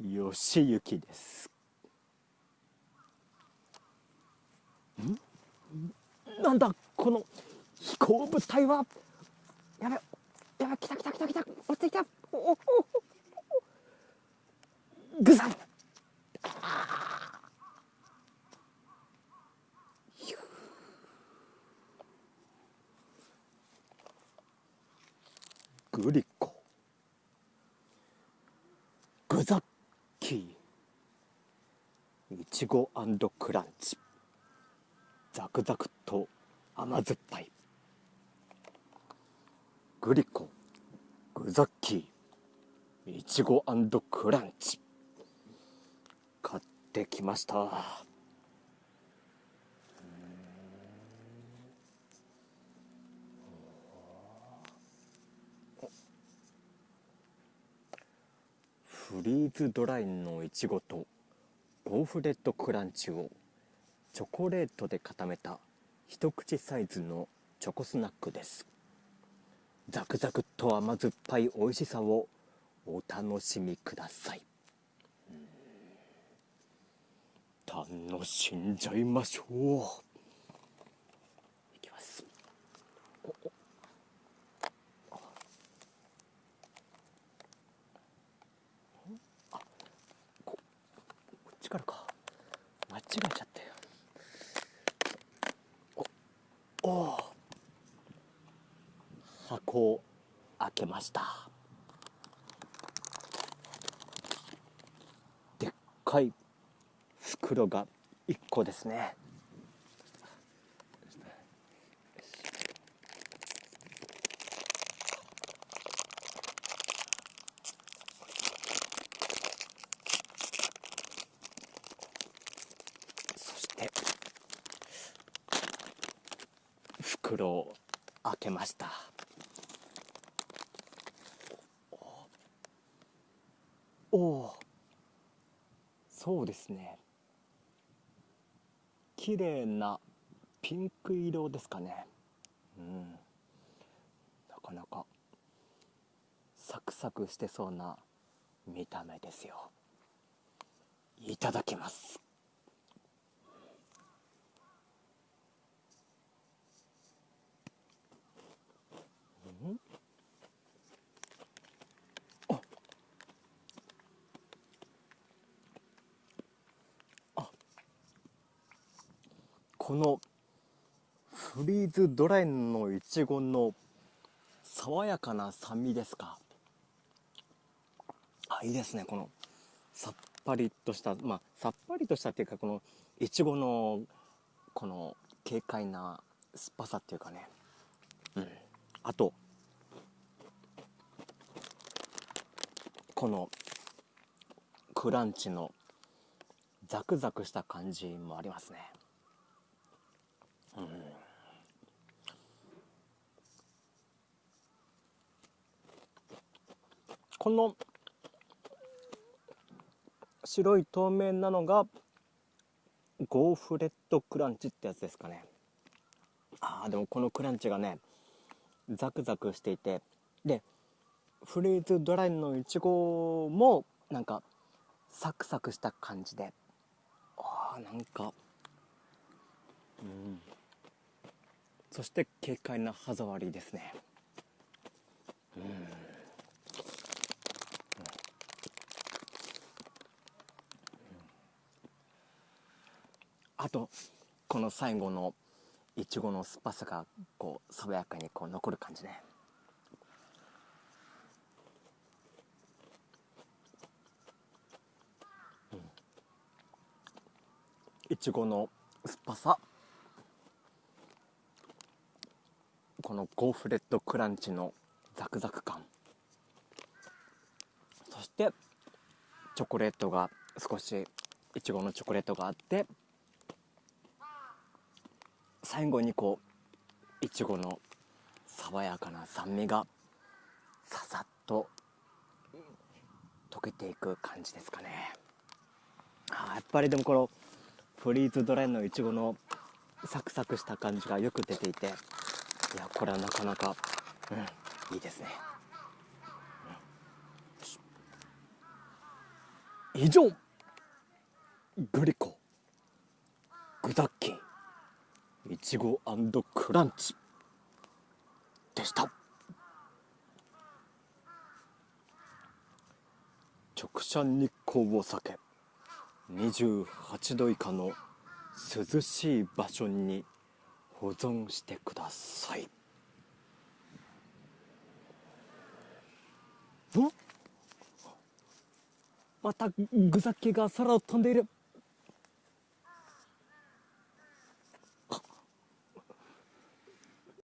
よしゆきです。ん？なんだこの飛行物体は？やべやべ来た来た来た来た。落ちてきた。おおおぐさっグリコ。グザッ。いちごクランチザクザクと甘酸っぱい。グリコグザッキー。いちごクランチ買ってきました。フリーズドライのいちごとゴーフレットクランチをチョコレートで固めた一口サイズのチョコスナックです。ザクザクと甘酸っぱい美味しさをお楽しみください。楽しんじゃいましょういきますおおちからか間違えちゃったよ。おお。箱を開けました。でっかい袋が1個ですね。袋を開けました。おおそうですね。綺麗なピンク色ですかね。うん。なかなかサクサクしてそうな見た目ですよ。いただきます。このフリーズドライのいちごの爽やかな酸味ですか？あいいですねこのさっぱりとしたまあさっぱりとしたっていうかこのいちごのこの軽快な酸っぱさっていうかね。うん。あとこのクランチのザクザクした感じもありますね。この白い透明なのがゴーフレットクランチってやつですかね。あーでもこのクランチがねザクザクしていてでフリーズドライのいちごもなんかサクサクした感じで。あーなんかうん。そして軽快な歯触りですね。うん。あとこの最後のいちごの酸っぱさがこう爽やかにこう残る感じね。いちごの酸っぱさ。のゴーフレットクランチのザクザク感。そしてチョコレートが少しいちごのチョコレートがあって最後にこういちごの爽やかな酸味がささっと溶けていく感じですかね。あやっぱりでもこのフリーズドライのいちごのサクサクした感じがよく出ていていやこれはなかなかうんいいですね、うん、以上グリコグザッキーいちごクランチでした。直射日光を避け28度以下の涼しい場所に保存してください。んまた具酒が空を飛んでいる。